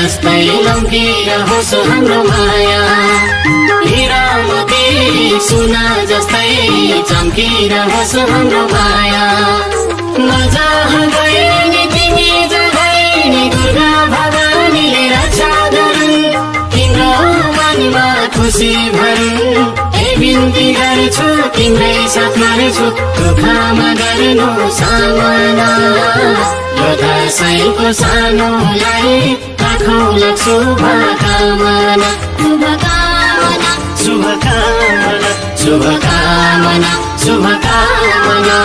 जस्तै लम्किरहोस् हाम्रो माया हिरा मोती सुना जस्तै चम्किरहोस् हाम्रो माया नजहाँ गए तिमी जगै नि दुर्गा भवानीले रक्षा गरून् तिम्रो मनमा खुसी भरून् हे बिन्ती गर्छु तिम्रै साथ मर्छु दुःखमा गर्नु सामना यो दसैँको सानोलाई राखौँ शुभकामना शुभकामना शुभकामना शुभकामना शुभकामना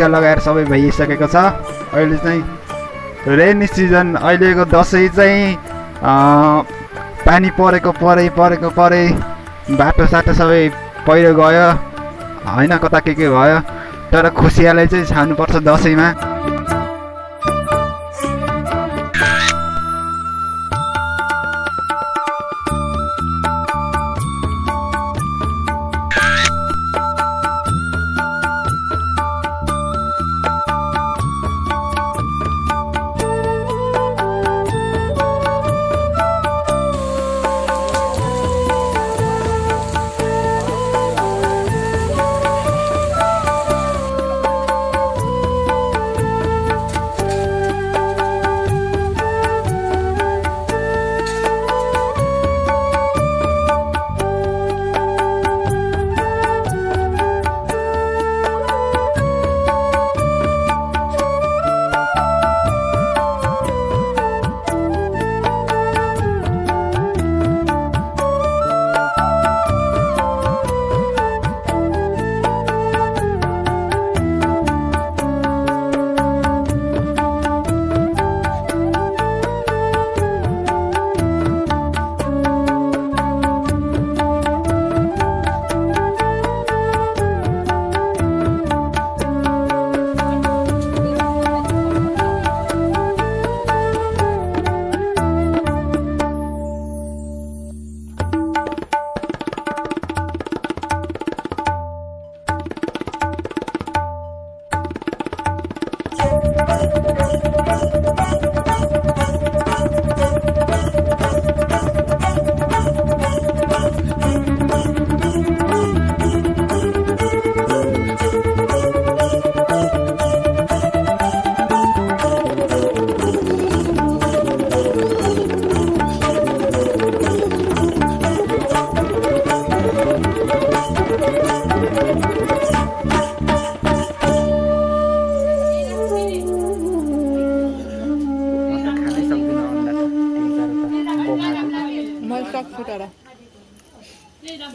टिका लगाएर सबै भइसकेको छ। अहिले चाहिँ रेनी सिजन अहिलेको दसैँ चाहिँ पानी परेको परै परेको परै बाटो साटो सबै पहिरो गयो। होइन कता के के भयो तर खुसियालै चाहिँ छान्नुपर्छ दसैँमा।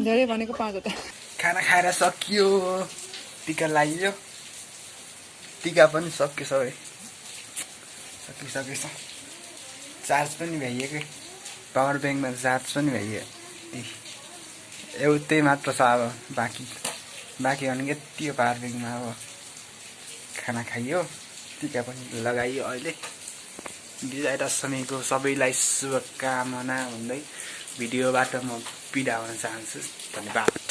धेरै भनेको पाँचवटा खाना खाएर सकियो टिका लगाइयो टिका पनि सक्यो सबै। सकिसकेछ चार्ज पनि भइएकै। पावर ब्याङ्कमा चार्ज पनि भइयो ए एउटै मात्र छ अब बाँकी। बाँकी भनेको यति हो पावर ब्याङ्कमा अब। खाना खाइयो टिका पनि लगाइयो अहिले। विजय दशमीको सबैलाई शुभकामना भन्दै भिडियोबाट म speed avances. back.